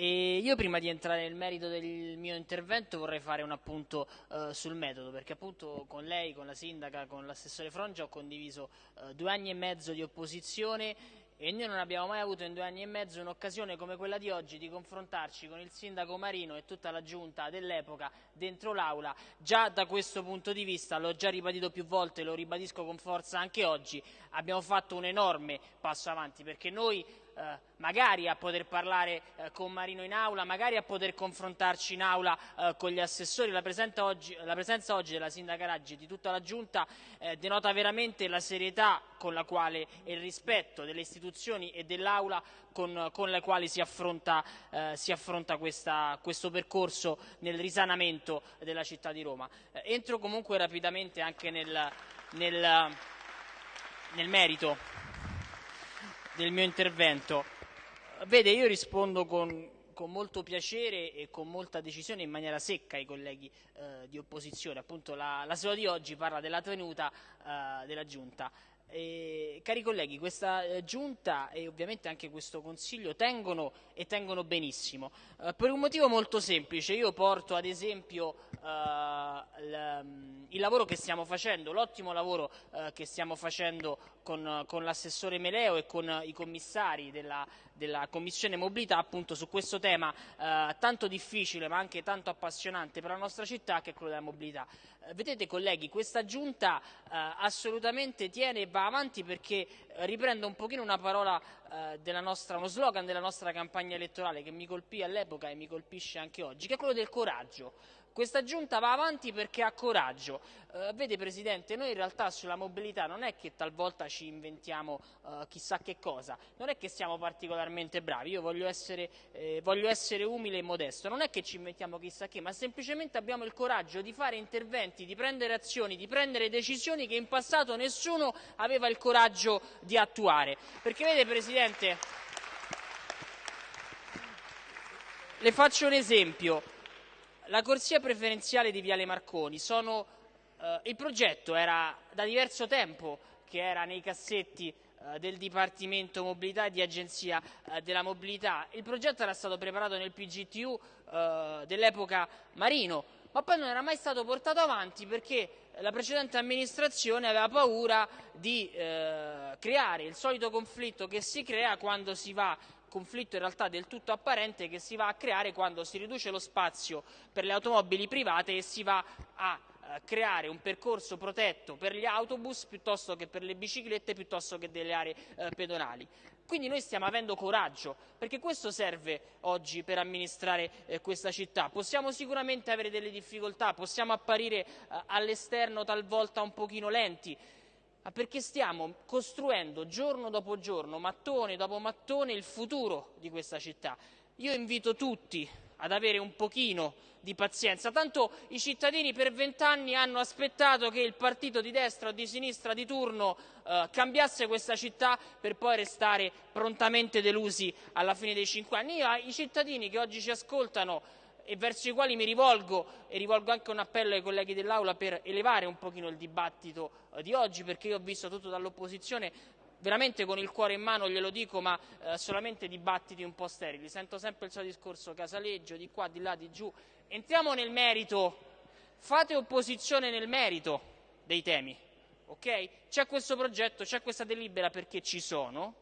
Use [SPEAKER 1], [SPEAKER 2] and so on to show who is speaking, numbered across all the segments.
[SPEAKER 1] E io prima di entrare nel merito del mio intervento vorrei fare un appunto eh, sul metodo, perché appunto con lei, con la sindaca, con l'assessore Frongia ho condiviso eh, due anni e mezzo di opposizione e noi non abbiamo mai avuto in due anni e mezzo un'occasione come quella di oggi di confrontarci con il sindaco Marino e tutta la giunta dell'epoca dentro l'aula. Già da questo punto di vista, l'ho già ribadito più volte, lo ribadisco con forza anche oggi, abbiamo fatto un enorme passo avanti perché noi eh, magari a poter parlare eh, con Marino in aula, magari a poter confrontarci in aula eh, con gli assessori. La presenza, oggi, la presenza oggi, della Sindaca Raggi e di tutta la Giunta eh, denota veramente la serietà con la quale e il rispetto delle istituzioni e dell'aula con, con, le quali si affronta, eh, si affronta questa, questo percorso nel risanamento della città di Roma. Eh, entro comunque rapidamente anche nel, nel, nel merito del mio intervento. Vede, io rispondo con, con molto piacere e con molta decisione in maniera secca ai colleghi eh, di opposizione. Appunto la, la seduta di oggi parla della tenuta eh, della Giunta. E, cari colleghi, questa eh, giunta e ovviamente anche questo consiglio tengono e tengono benissimo eh, per un motivo molto semplice. Io porto ad esempio eh, il lavoro che stiamo facendo, l'ottimo lavoro eh, che stiamo facendo con, con l'assessore Meleo e con i commissari della, della Commissione Mobilità appunto su questo tema eh, tanto difficile ma anche tanto appassionante per la nostra città che è quello della mobilità. Vedete colleghi, questa giunta eh, assolutamente tiene e va avanti perché riprendo un pochino una parola eh, nostra, uno slogan della nostra campagna elettorale che mi colpì all'epoca e mi colpisce anche oggi, che è quello del coraggio. Questa giunta va avanti perché ha coraggio. Eh, vede Presidente, noi in realtà sulla mobilità non è che talvolta ci inventiamo eh, chissà che cosa, non è che siamo particolarmente bravi, io voglio essere, eh, voglio essere umile e modesto, non è che ci inventiamo chissà che, ma semplicemente abbiamo il coraggio di fare interventi, di prendere azioni, di prendere decisioni che in passato nessuno aveva il coraggio di attuare. Perché vede Presidente, le faccio un esempio. La corsia preferenziale di Viale Marconi. Sono, eh, il progetto era da diverso tempo che era nei cassetti eh, del Dipartimento Mobilità e di Agenzia eh, della Mobilità. Il progetto era stato preparato nel PGTU eh, dell'epoca Marino, ma poi non era mai stato portato avanti perché la precedente amministrazione aveva paura di eh, creare il solito conflitto che si crea quando si va conflitto in realtà del tutto apparente che si va a creare quando si riduce lo spazio per le automobili private e si va a creare un percorso protetto per gli autobus piuttosto che per le biciclette piuttosto che delle aree eh, pedonali. Quindi noi stiamo avendo coraggio, perché questo serve oggi per amministrare eh, questa città. Possiamo sicuramente avere delle difficoltà, possiamo apparire eh, all'esterno talvolta un pochino lenti, ma perché stiamo costruendo giorno dopo giorno, mattone dopo mattone, il futuro di questa città. Io invito tutti ad avere un pochino di pazienza, tanto i cittadini per vent'anni hanno aspettato che il partito di destra o di sinistra di turno eh, cambiasse questa città per poi restare prontamente delusi alla fine dei cinque anni. Io, I cittadini che oggi ci ascoltano e verso i quali mi rivolgo e rivolgo anche un appello ai colleghi dell'Aula per elevare un pochino il dibattito eh, di oggi perché io ho visto tutto dall'opposizione veramente con il cuore in mano glielo dico, ma eh, solamente dibattiti un po' sterili. Sento sempre il suo discorso casaleggio, di qua, di là, di giù. Entriamo nel merito, fate opposizione nel merito dei temi, ok? C'è questo progetto, c'è questa delibera perché ci sono,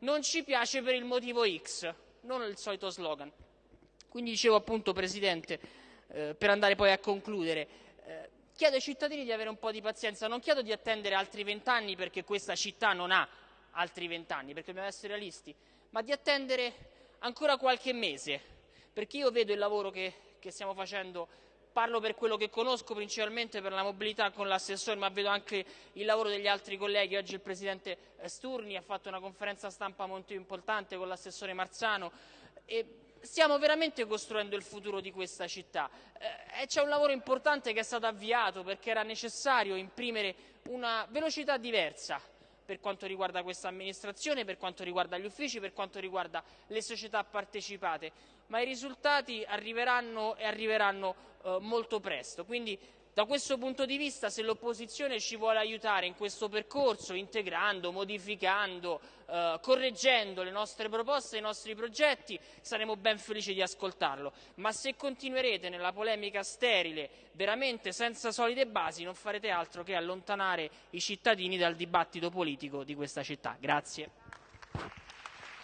[SPEAKER 1] non ci piace per il motivo X, non il solito slogan. Quindi dicevo appunto, Presidente, eh, per andare poi a concludere, chiedo ai cittadini di avere un po' di pazienza, non chiedo di attendere altri vent'anni perché questa città non ha altri vent'anni, perché dobbiamo essere realisti, ma di attendere ancora qualche mese, perché io vedo il lavoro che, che stiamo facendo parlo per quello che conosco, principalmente per la mobilità con l'assessore, ma vedo anche il lavoro degli altri colleghi. Oggi il Presidente Sturni ha fatto una conferenza stampa molto importante con l'assessore Marzano. E stiamo veramente costruendo il futuro di questa città eh, c'è un lavoro importante che è stato avviato perché era necessario imprimere una velocità diversa per quanto riguarda questa amministrazione, per quanto riguarda gli uffici, per quanto riguarda le società partecipate, ma i risultati arriveranno e arriveranno eh, molto presto. Quindi Da questo punto di vista, se l'opposizione ci vuole aiutare in questo percorso, integrando, modificando, eh, correggendo le nostre proposte i nostri progetti, saremo ben felici di ascoltarlo. Ma se continuerete nella polemica sterile, veramente senza solide basi, non farete altro che allontanare i cittadini dal dibattito politico di questa città. Grazie.